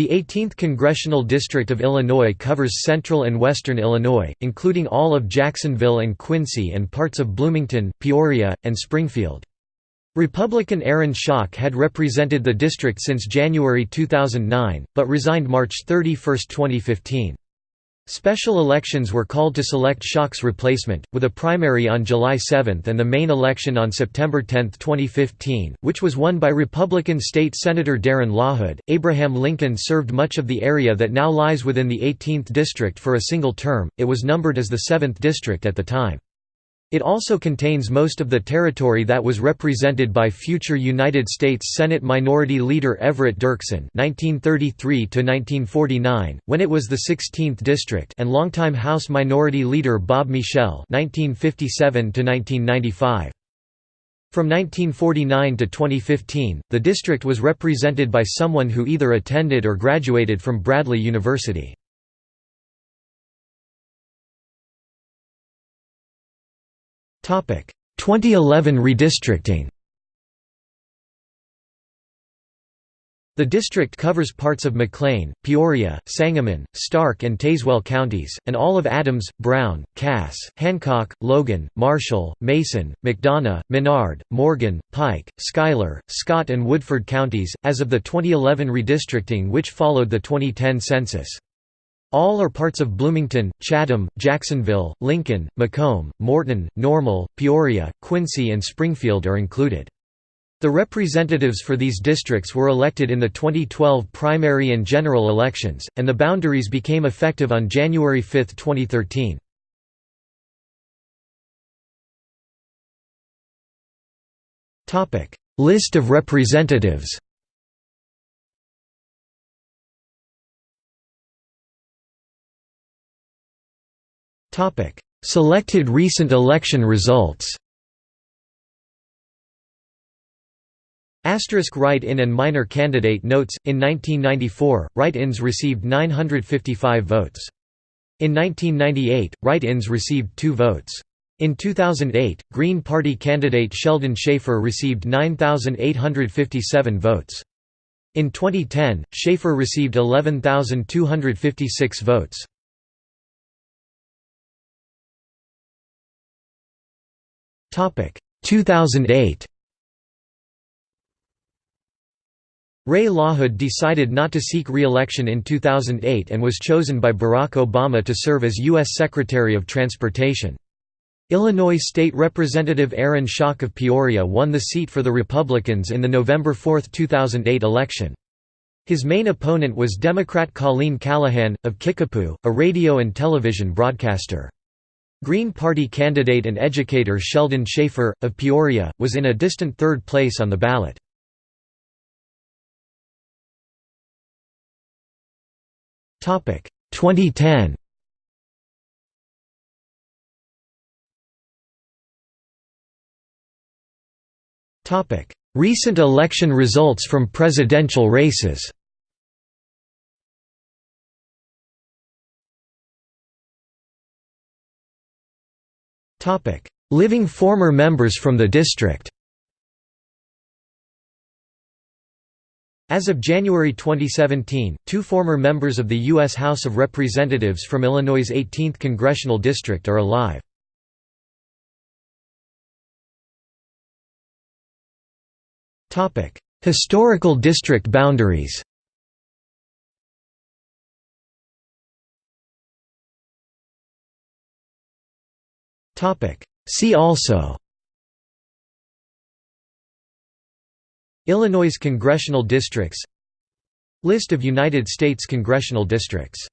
The 18th Congressional District of Illinois covers central and western Illinois, including all of Jacksonville and Quincy and parts of Bloomington, Peoria, and Springfield. Republican Aaron Schock had represented the district since January 2009, but resigned March 31, 2015. Special elections were called to select Schock's replacement, with a primary on July 7 and the main election on September 10, 2015, which was won by Republican State Senator Darren LaHood. Abraham Lincoln served much of the area that now lies within the 18th District for a single term, it was numbered as the 7th District at the time. It also contains most of the territory that was represented by future United States Senate Minority Leader Everett Dirksen (1933–1949), when it was the 16th district, and longtime House Minority Leader Bob Michel (1957–1995). From 1949 to 2015, the district was represented by someone who either attended or graduated from Bradley University. 2011 redistricting The district covers parts of McLean, Peoria, Sangamon, Stark and Tazewell counties, and all of Adams, Brown, Cass, Hancock, Logan, Marshall, Mason, McDonough, Menard, Morgan, Pike, Schuyler, Scott and Woodford counties, as of the 2011 redistricting which followed the 2010 census. All are parts of Bloomington, Chatham, Jacksonville, Lincoln, Macomb, Morton, Normal, Peoria, Quincy and Springfield are included. The representatives for these districts were elected in the 2012 primary and general elections, and the boundaries became effective on January 5, 2013. List of representatives Selected recent election results Asterisk write-in and minor candidate notes, in 1994, write-ins received 955 votes. In 1998, write-ins received 2 votes. In 2008, Green Party candidate Sheldon Schaefer received 9,857 votes. In 2010, Schaefer received 11,256 votes. 2008 Ray LaHood decided not to seek re-election in 2008 and was chosen by Barack Obama to serve as U.S. Secretary of Transportation. Illinois State Representative Aaron Schock of Peoria won the seat for the Republicans in the November 4, 2008 election. His main opponent was Democrat Colleen Callahan, of Kickapoo, a radio and television broadcaster. Green Party candidate and educator Sheldon Schaefer, of Peoria, was in a distant third place on the ballot. Topic 2010. Topic: Recent election results from presidential races. Living former members from the district As of January 2017, two former members of the U.S. House of Representatives from Illinois' 18th congressional district are alive. Historical district boundaries See also. Illinois congressional districts. List of United States congressional districts